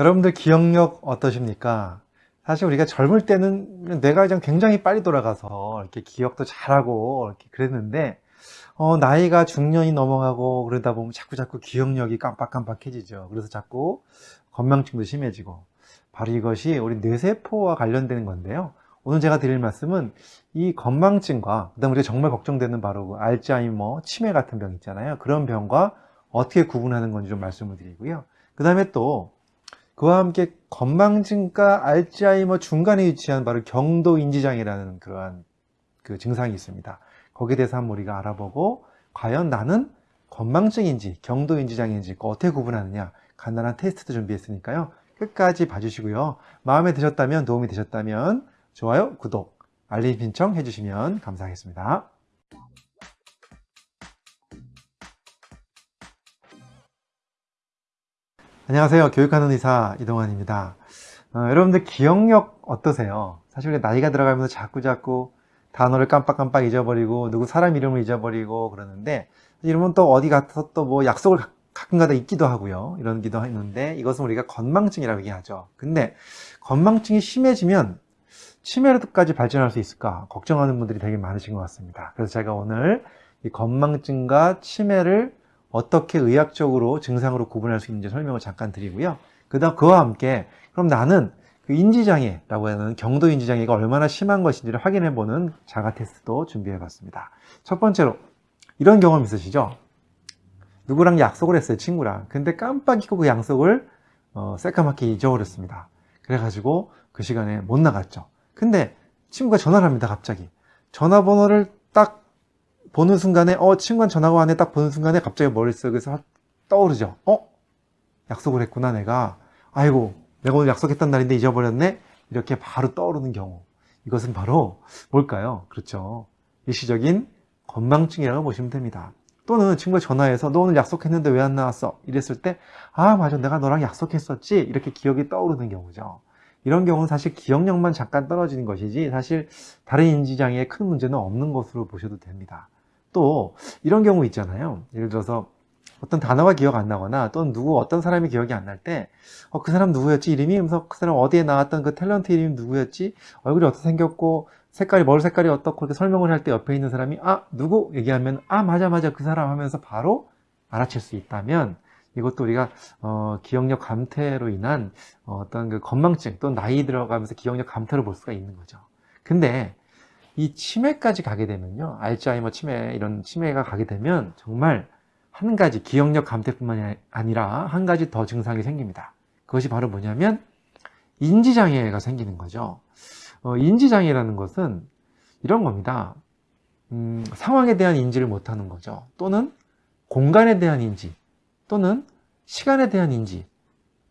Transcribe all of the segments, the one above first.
여러분들 기억력 어떠십니까? 사실 우리가 젊을 때는 뇌가 굉장히 빨리 돌아가서 이렇게 기억도 잘하고 이렇게 그랬는데 어, 나이가 중년이 넘어가고 그러다 보면 자꾸 자꾸 기억력이 깜빡깜빡해지죠. 그래서 자꾸 건망증도 심해지고 바로 이것이 우리 뇌세포와 관련되는 건데요. 오늘 제가 드릴 말씀은 이 건망증과 그다음 우리가 정말 걱정되는 바로 그 알츠하이머, 치매 같은 병 있잖아요. 그런 병과 어떻게 구분하는 건지 좀 말씀을 드리고요. 그 다음에 또 그와 함께 건망증과 알츠하이머 중간에 위치한 바로 경도 인지장애라는 그러한 그 증상이 있습니다. 거기에 대해서 한번 우리가 알아보고 과연 나는 건망증인지 경도 인지장애인지 어떻게 구분하느냐 간단한 테스트도 준비했으니까요. 끝까지 봐주시고요. 마음에 드셨다면 도움이 되셨다면 좋아요, 구독, 알림 신청 해주시면 감사하겠습니다. 안녕하세요. 교육하는 의사 이동환입니다. 어, 여러분들 기억력 어떠세요? 사실 나이가 들어가면서 자꾸 자꾸 단어를 깜빡깜빡 잊어버리고 누구 사람 이름을 잊어버리고 그러는데 이러면 또 어디 가서 또 뭐 약속을 가끔가다 잊기도 하고요. 이런기도 했는데 이것은 우리가 건망증이라고 얘기하죠. 근데 건망증이 심해지면 치매로까지 발전할 수 있을까 걱정하는 분들이 되게 많으신 것 같습니다. 그래서 제가 오늘 이 건망증과 치매를 어떻게 의학적으로 증상으로 구분할 수 있는지 설명을 잠깐 드리고요. 그 다음 그와 함께 그럼 나는 그 인지장애라고 하는 경도 인지장애가 얼마나 심한 것인지를 확인해보는 자가 테스트도 준비해봤습니다. 첫 번째로 이런 경험 있으시죠? 누구랑 약속을 했어요 친구랑 근데 깜빡 잊고 그 약속을 어, 새까맣게 잊어버렸습니다 그래가지고 그 시간에 못 나갔죠 근데 친구가 전화를 합니다 갑자기 전화번호를 딱 보는 순간에 어 친구한 전화가 왔네. 딱 보는 순간에 갑자기 머릿속에서 떠오르죠. 어? 약속을 했구나 내가. 아이고 내가 오늘 약속했던 날인데 잊어버렸네? 이렇게 바로 떠오르는 경우. 이것은 바로 뭘까요? 그렇죠. 일시적인 건망증이라고 보시면 됩니다. 또는 친구가 전화해서 너 오늘 약속했는데 왜 안 나왔어? 이랬을 때 아 맞아. 내가 너랑 약속했었지. 이렇게 기억이 떠오르는 경우죠. 이런 경우는 사실 기억력만 잠깐 떨어지는 것이지 사실 다른 인지장애에 큰 문제는 없는 것으로 보셔도 됩니다 또 이런 경우 있잖아요. 예를 들어서 어떤 단어가 기억 안 나거나 또는 누구 어떤 사람이 기억이 안 날때 어, 그 사람 누구였지? 이름이? 하면서 그 사람 어디에 나왔던 그 탤런트 이름이 누구였지? 얼굴이 어떻게 생겼고 색깔이 머리 색깔이 어떻고 이렇게 설명을 할 때 옆에 있는 사람이 아 누구? 얘기하면 아 맞아 맞아 그 사람 하면서 바로 알아챌 수 있다면 이것도 우리가 어, 기억력 감퇴로 인한 어, 어떤 그 건망증 또는 나이 들어가면서 기억력 감퇴를 볼 수가 있는 거죠. 근데 이 치매까지 가게 되면요 알츠하이머 치매 이런 치매가 가게 되면 정말 한 가지 기억력 감퇴뿐만 아니라 한 가지 더 증상이 생깁니다. 그것이 바로 뭐냐면 인지장애가 생기는 거죠. 어, 인지장애라는 것은 이런 겁니다. 음, 상황에 대한 인지를 못하는 거죠. 또는 공간에 대한 인지 또는 시간에 대한 인지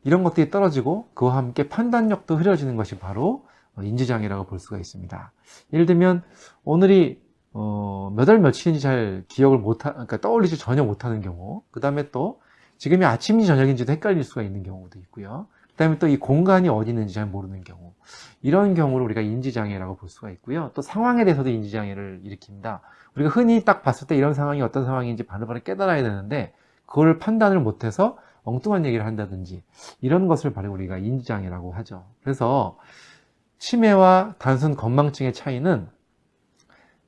이런 것들이 떨어지고 그와 함께 판단력도 흐려지는 것이 바로 인지장애라고 볼 수가 있습니다. 예를 들면 오늘이 어, 몇 월 며칠인지 잘 기억을 못하, 그러니까 떠올리지 전혀 못하는 경우 그 다음에 또 지금이 아침인지 저녁인지도 헷갈릴 수가 있는 경우도 있고요. 그 다음에 또 이 공간이 어디 있는지 잘 모르는 경우 이런 경우를 우리가 인지장애라고 볼 수가 있고요. 또 상황에 대해서도 인지장애를 일으킵니다. 우리가 흔히 딱 봤을 때 이런 상황이 어떤 상황인지 바로바로 깨달아야 되는데 그걸 판단을 못해서 엉뚱한 얘기를 한다든지 이런 것을 바로 우리가 인지장애라고 하죠. 그래서 치매와 단순 건망증의 차이는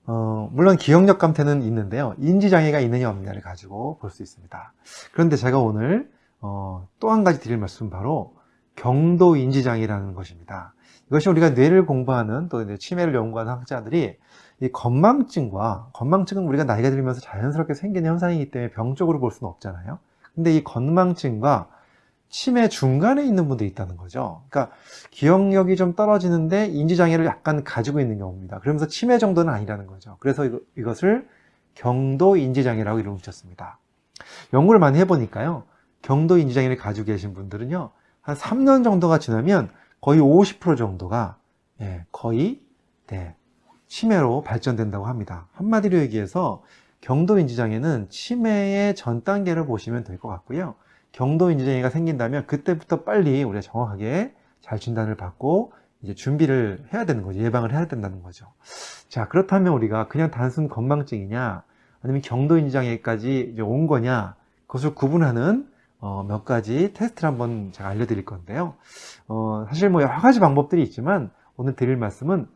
어, 물론 기억력 감퇴는 있는데요. 인지장애가 있느냐 없느냐를 가지고 볼 수 있습니다. 그런데 제가 오늘 어, 또 한 가지 드릴 말씀은 바로 경도 인지장애라는 것입니다. 이것이 우리가 뇌를 공부하는 또 치매를 연구하는 학자들이 이 건망증과 건망증은 우리가 나이가 들면서 자연스럽게 생기는 현상이기 때문에 병적으로 볼 수는 없잖아요. 근데 이 건망증과 치매 중간에 있는 분도 있다는 거죠. 그러니까 기억력이 좀 떨어지는데 인지장애를 약간 가지고 있는 경우입니다. 그러면서 치매 정도는 아니라는 거죠. 그래서 이것을 경도 인지장애라고 이름을 붙였습니다. 연구를 많이 해보니까요. 경도 인지장애를 가지고 계신 분들은요 한 3년 정도가 지나면 거의 50% 정도가 예, 거의 네, 치매로 발전된다고 합니다. 한마디로 얘기해서 경도 인지장애는 치매의 전 단계를 보시면 될 것 같고요 경도 인지장애가 생긴다면 그때부터 빨리 우리가 정확하게 잘 진단을 받고 이제 준비를 해야 되는 거죠. 예방을 해야 된다는 거죠. 자, 그렇다면 우리가 그냥 단순 건망증이냐, 아니면 경도 인지장애까지 이제 온 거냐, 그것을 구분하는 어, 몇 가지 테스트를 한번 제가 알려드릴 건데요. 어, 사실 뭐 여러 가지 방법들이 있지만 오늘 드릴 말씀은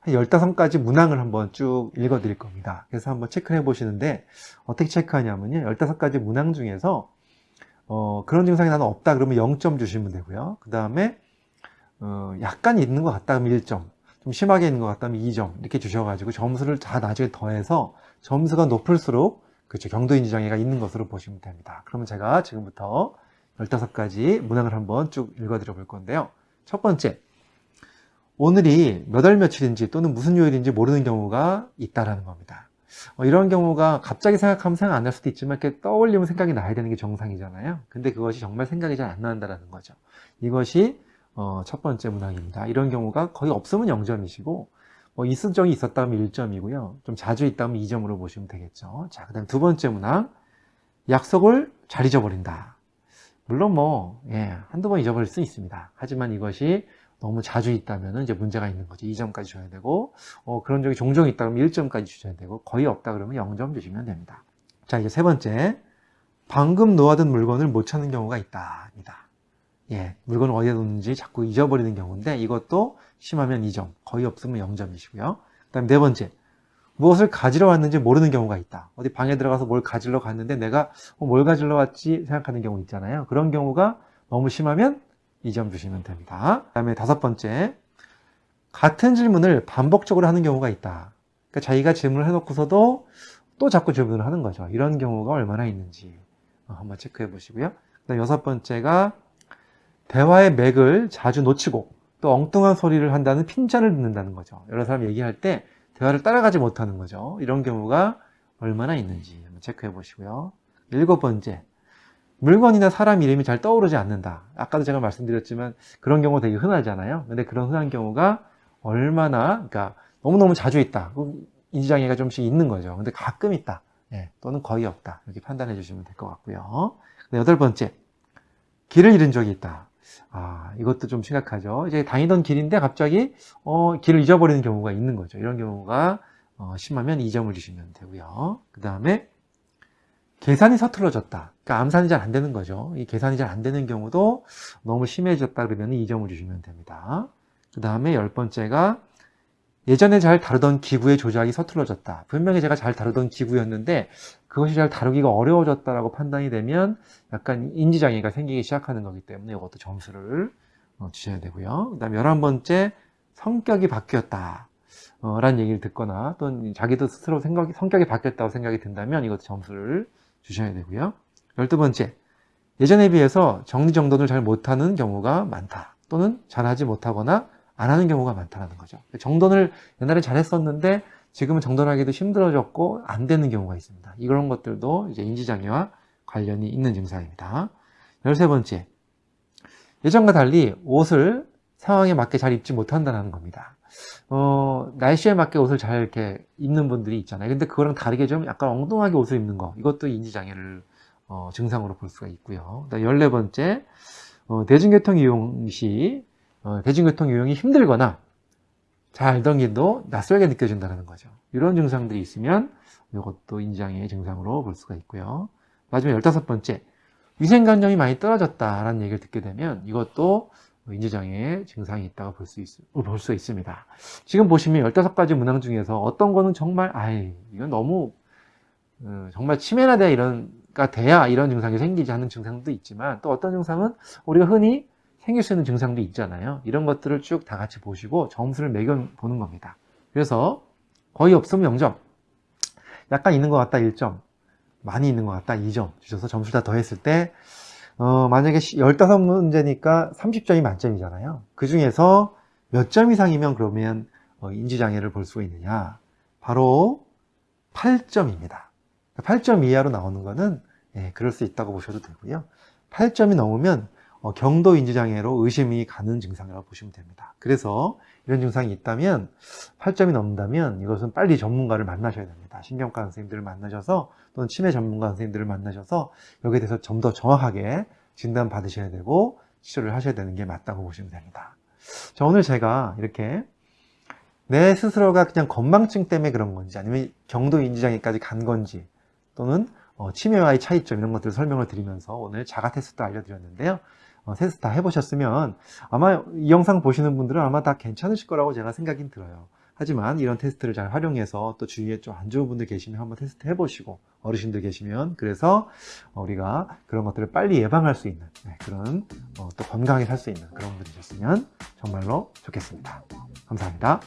한 15가지 문항을 한번 쭉 읽어 드릴 겁니다. 그래서 한번 체크를 해 보시는데 어떻게 체크하냐면요. 15가지 문항 중에서 어, 그런 증상이 나는 없다 그러면 0점 주시면 되고요. 그 다음에 어, 약간 있는 것 같다 그러면 1점 좀 심하게 있는 것 같다면 2점 이렇게 주셔가지고 점수를 다 나중에 더해서 점수가 높을수록 그렇죠 경도인지 장애가 있는 것으로 보시면 됩니다. 그러면 제가 지금부터 15가지 문항을 한번 쭉 읽어드려 볼 건데요. 첫 번째 오늘이 몇 월 며칠인지 또는 무슨 요일인지 모르는 경우가 있다라는 겁니다. 어, 이런 경우가 갑자기 생각하면 생각 안 날 수도 있지만 이렇게 떠올리면 생각이 나야 되는 게 정상이잖아요. 근데 그것이 정말 생각이 잘 안 난다는 거죠. 이것이 어, 첫 번째 문항입니다. 이런 경우가 거의 없으면 0점이시고 뭐 있은 적이 있었다면 1점이고요. 좀 자주 있다면 2점으로 보시면 되겠죠. 자, 그 다음 두 번째 문항 약속을 잘 잊어버린다. 물론 뭐 예, 한두 번 잊어버릴 수 있습니다. 하지만 이것이 너무 자주 있다면 이제 문제가 있는 거죠. 2점까지 줘야 되고 어, 그런 적이 종종 있다 그러면 1점까지 주셔야 되고 거의 없다 그러면 0점 주시면 됩니다. 자 이제 세 번째 방금 놓아둔 물건을 못 찾는 경우가 있다입니다. 예, 물건을 어디에 뒀는지 자꾸 잊어버리는 경우인데 이것도 심하면 2점, 거의 없으면 0점이시고요. 그 다음 네 번째 무엇을 가지러 왔는지 모르는 경우가 있다. 어디 방에 들어가서 뭘 가지러 갔는데 내가 어, 뭘 가지러 왔지 생각하는 경우 있잖아요. 그런 경우가 너무 심하면 2점 주시면 됩니다. 그 다음에 다섯 번째, 같은 질문을 반복적으로 하는 경우가 있다. 그러니까 자기가 질문을 해놓고서도 또 자꾸 질문을 하는 거죠. 이런 경우가 얼마나 있는지 어, 한번 체크해 보시고요. 그 다음 여섯 번째가 대화의 맥을 자주 놓치고 또 엉뚱한 소리를 한다는 핀잔을 듣는다는 거죠. 여러 사람 얘기할 때 대화를 따라가지 못하는 거죠. 이런 경우가 얼마나 있는지 한번 체크해 보시고요. 일곱 번째, 물건이나 사람 이름이 잘 떠오르지 않는다. 아까도 제가 말씀드렸지만 그런 경우 되게 흔하잖아요. 근데 그런 흔한 경우가 얼마나, 그러니까 너무너무 자주 있다. 인지장애가 좀씩 있는 거죠. 근데 가끔 있다. 예, 또는 거의 없다. 이렇게 판단해 주시면 될 것 같고요. 여덟 번째, 길을 잃은 적이 있다. 아, 이것도 좀 심각하죠. 이제 다니던 길인데 갑자기 어, 길을 잊어버리는 경우가 있는 거죠. 이런 경우가 어, 심하면 2점을 주시면 되고요. 그 다음에 계산이 서툴러졌다. 그러니까 암산이 잘 안 되는 거죠. 이 계산이 잘 안 되는 경우도 너무 심해졌다 그러면 2점을 주시면 됩니다. 그 다음에 열 번째가 예전에 잘 다루던 기구의 조작이 서툴러졌다. 분명히 제가 잘 다루던 기구였는데 그것이 잘 다루기가 어려워졌다라고 판단이 되면 약간 인지장애가 생기기 시작하는 거기 때문에 이것도 점수를 어, 주셔야 되고요. 그 다음에 열한 번째 성격이 바뀌었다. 어, 라는 얘기를 듣거나 또는 자기도 스스로 생각이, 성격이 바뀌었다고 생각이 든다면 이것도 점수를 주셔야 되고요. 열두 번째, 예전에 비해서 정리정돈을 잘 못하는 경우가 많다. 또는 잘하지 못하거나 안 하는 경우가 많다는 거죠. 정돈을 옛날에 잘했었는데 지금은 정돈하기도 힘들어졌고 안 되는 경우가 있습니다. 이런 것들도 이제 인지장애와 관련이 있는 증상입니다. 열세 번째, 예전과 달리 옷을 상황에 맞게 잘 입지 못한다는 겁니다. 어, 날씨에 맞게 옷을 잘 이렇게 입는 분들이 있잖아요. 근데 그거랑 다르게 좀 약간 엉뚱하게 옷을 입는 거. 이것도 인지장애를 어, 증상으로 볼 수가 있고요. 14번째, 어, 대중교통 이용 시 어, 대중교통 이용이 힘들거나 잘 알던 길도 낯설게 느껴진다는 거죠. 이런 증상들이 있으면 이것도 인지장애의 증상으로 볼 수가 있고요. 마지막 15번째, 위생관념이 많이 떨어졌다라는 얘기를 듣게 되면 이것도 인지장애의 증상이 있다고 볼 수 볼수 있습니다. 지금 보시면 15가지 문항 중에서 어떤 거는 정말, 아이, 이건 너무, 어, 정말 치매나 돼야 이런, 가 돼야 이런 증상이 생기지 않는 증상도 있지만 또 어떤 증상은 우리가 흔히 생길 수 있는 증상도 있잖아요. 이런 것들을 쭉 다 같이 보시고 점수를 매겨 보는 겁니다. 그래서 거의 없으면 0점, 약간 있는 것 같다 1점, 많이 있는 것 같다 2점 주셔서 점수를 다 더했을 때 어, 만약에 15문제니까 30점이 만점이잖아요. 그 중에서 몇 점 이상이면 그러면 어, 인지장애를 볼 수가 있느냐? 바로 8점입니다. 8점 이하로 나오는 거는 예, 그럴 수 있다고 보셔도 되고요. 8점이 넘으면 어, 경도 인지장애로 의심이 가는 증상이라고 보시면 됩니다. 그래서 이런 증상이 있다면 8점이 넘는다면 이것은 빨리 전문가를 만나셔야 됩니다. 신경과 선생님들을 만나셔서 또는 치매 전문가 선생님들을 만나셔서 여기에 대해서 좀 더 정확하게 진단 받으셔야 되고 치료를 하셔야 되는 게 맞다고 보시면 됩니다. 자, 오늘 제가 이렇게 내 스스로가 그냥 건망증 때문에 그런 건지 아니면 경도 인지장애까지 간 건지 또는 어, 치매와의 차이점 이런 것들을 설명을 드리면서 오늘 자가 테스트도 알려드렸는데요. 어, 테스트 다 해보셨으면 아마 이 영상 보시는 분들은 아마 다 괜찮으실 거라고 제가 생각이 들어요. 하지만 이런 테스트를 잘 활용해서 또 주위에 좀 안 좋은 분들 계시면 한번 테스트 해보시고 어르신들 계시면 그래서 우리가 그런 것들을 빨리 예방할 수 있는 네, 그런 어, 또 건강하게 살 수 있는 그런 분이 되셨으면 정말로 좋겠습니다. 감사합니다.